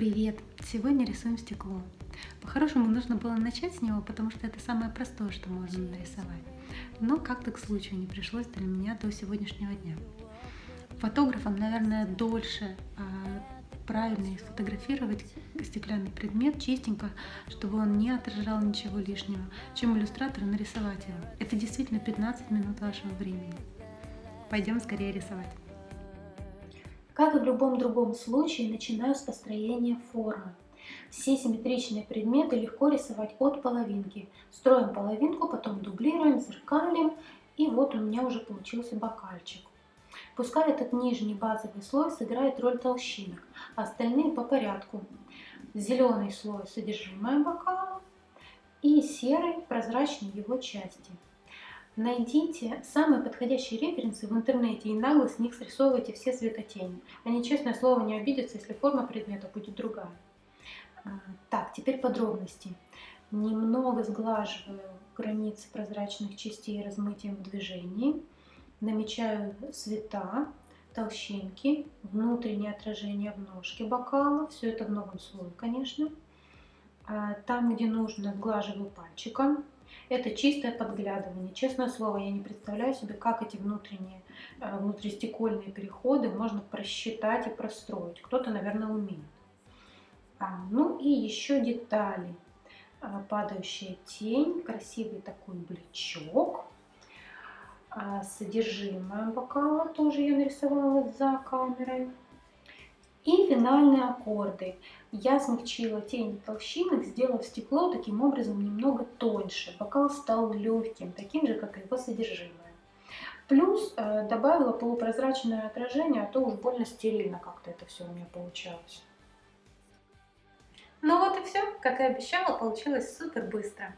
Привет! Сегодня рисуем стекло. По-хорошему нужно было начать с него, потому что это самое простое, что можно нарисовать. Но как-то к случаю не пришлось для меня до сегодняшнего дня. Фотографам, наверное, дольше а, правильно сфотографировать стеклянный предмет чистенько, чтобы он не отражал ничего лишнего, чем иллюстратору нарисовать его. Это действительно 15 минут вашего времени. Пойдем скорее рисовать. Как и в любом другом случае, начинаю с построения формы. Все симметричные предметы легко рисовать от половинки. Строим половинку, потом дублируем, зеркалим, и вот у меня уже получился бокальчик. Пускай этот нижний базовый слой сыграет роль толщинок, а остальные по порядку. Зеленый слой содержимое бокала и серый прозрачный его части. Найдите самые подходящие референсы в интернете и нагло с них срисовывайте все светотени. Они, честное слово, не обидятся, если форма предмета будет другая. А, так, теперь подробности. Немного сглаживаю границы прозрачных частей размытием в движении. Намечаю цвета, толщинки, внутреннее отражение в ножке бокала. Все это в новом слое, конечно. А, там, где нужно, сглаживаю пальчиком. Это чистое подглядывание. Честное слово, я не представляю себе, как эти внутренние, э, внутристекольные переходы можно просчитать и простроить. Кто-то, наверное, умеет. А, ну и еще детали. А, падающая тень, красивый такой блечок. А, содержимое бокала тоже я нарисовала за камерой. И финальные аккорды. Я смягчила тень толщинок, сделав стекло таким образом немного тоньше. Бокал стал легким, таким же, как и его содержимое. Плюс э, добавила полупрозрачное отражение, а то уж больно стерильно как-то это все у меня получалось. Ну вот и все, как и обещала, получилось супер быстро.